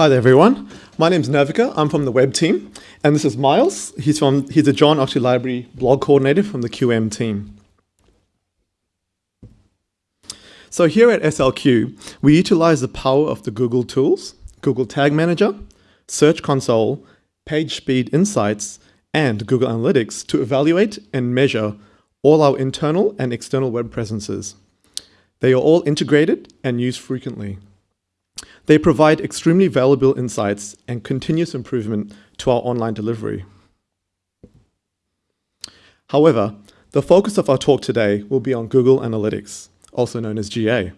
Hi there, everyone. My name's Navika. I'm from the web team, and this is Miles. He's from he's a John Oxley Library blog coordinator from the QM team. So here at SLQ, we utilize the power of the Google tools, Google Tag Manager, Search Console, Page Speed Insights, and Google Analytics to evaluate and measure all our internal and external web presences. They are all integrated and used frequently. They provide extremely valuable insights and continuous improvement to our online delivery. However, the focus of our talk today will be on Google Analytics, also known as GA.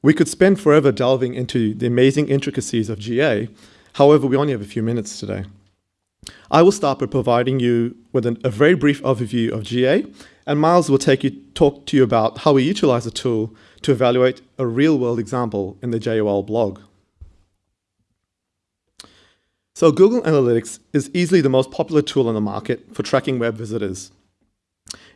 We could spend forever delving into the amazing intricacies of GA, however, we only have a few minutes today. I will start by providing you with an, a very brief overview of GA, and Miles will take you, talk to you about how we utilize the tool to evaluate a real-world example in the JOL blog. So Google Analytics is easily the most popular tool on the market for tracking web visitors.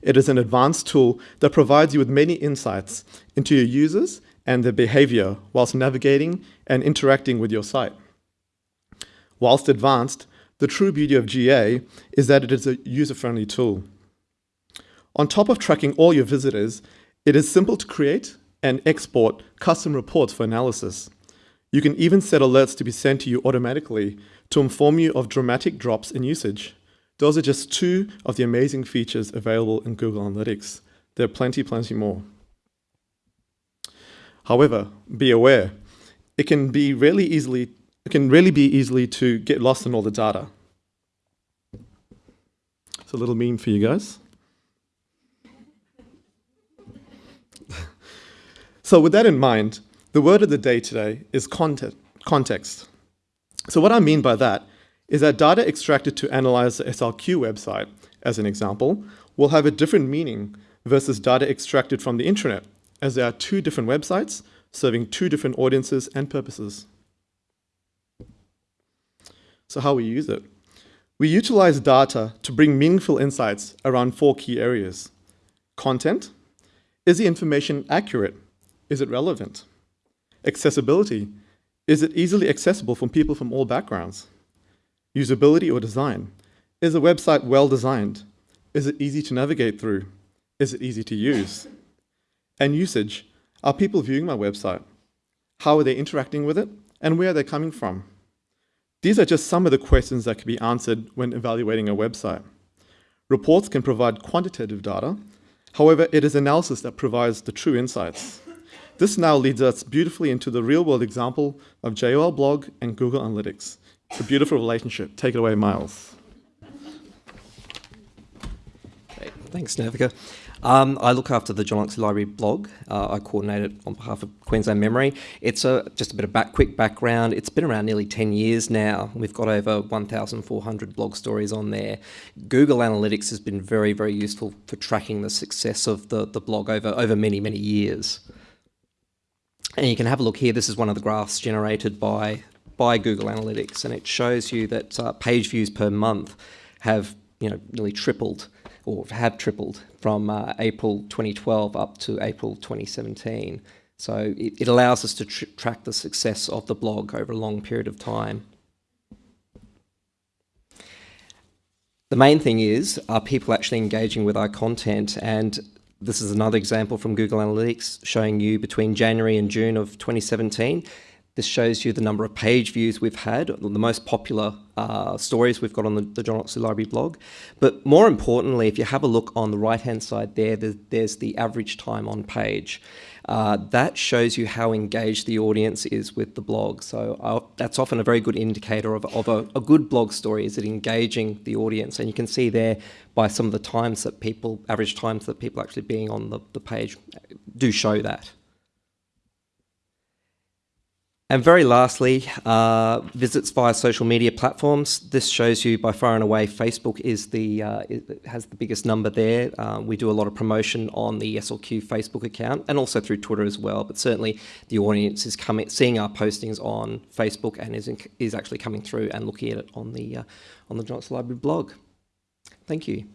It is an advanced tool that provides you with many insights into your users and their behavior whilst navigating and interacting with your site. Whilst advanced, the true beauty of GA is that it is a user-friendly tool. On top of tracking all your visitors, it is simple to create and export custom reports for analysis. You can even set alerts to be sent to you automatically to inform you of dramatic drops in usage. Those are just two of the amazing features available in Google Analytics. There are plenty, plenty more. However, be aware, it can be really easily it can really be easily to get lost in all the data. It's a little meme for you guys. So with that in mind, the word of the day today is context. So what I mean by that is that data extracted to analyze the SLQ website, as an example, will have a different meaning versus data extracted from the intranet, as there are two different websites serving two different audiences and purposes. So how we use it? We utilize data to bring meaningful insights around four key areas. Content. Is the information accurate? Is it relevant? Accessibility. Is it easily accessible from people from all backgrounds? Usability or design. Is a website well designed? Is it easy to navigate through? Is it easy to use? And usage. Are people viewing my website? How are they interacting with it? And where are they coming from? These are just some of the questions that can be answered when evaluating a website. Reports can provide quantitative data. However, it is analysis that provides the true insights. This now leads us beautifully into the real-world example of JOL Blog and Google Analytics. It's a beautiful relationship. Take it away, Miles. Great. Thanks, Navika. Um, I look after the John Oxley Library blog. Uh, I coordinate it on behalf of Queensland Memory. It's a, just a bit of back, quick background. It's been around nearly 10 years now. We've got over 1,400 blog stories on there. Google Analytics has been very, very useful for tracking the success of the, the blog over, over many, many years. And you can have a look here. This is one of the graphs generated by, by Google Analytics, and it shows you that uh, page views per month have you know, nearly tripled or have tripled from uh, April 2012 up to April 2017. So it, it allows us to tr track the success of the blog over a long period of time. The main thing is, are people actually engaging with our content? And this is another example from Google Analytics showing you between January and June of 2017. This shows you the number of page views we've had, the most popular uh, stories we've got on the, the, John Oxley Library blog. But more importantly, if you have a look on the right-hand side there, there's the average time on page. Uh, that shows you how engaged the audience is with the blog. So uh, that's often a very good indicator of, of a, a, good blog story. Is it engaging the audience? And you can see there by some of the times that people, average times that people actually being on the, the page do show that. And very lastly, uh, visits via social media platforms. This shows you by far and away Facebook is the uh, has the biggest number there. Uh, we do a lot of promotion on the SLQ Facebook account and also through Twitter as well. But certainly the audience is coming, seeing our postings on Facebook and is in, is actually coming through and looking at it on the uh, on the John Oxley Library blog. Thank you.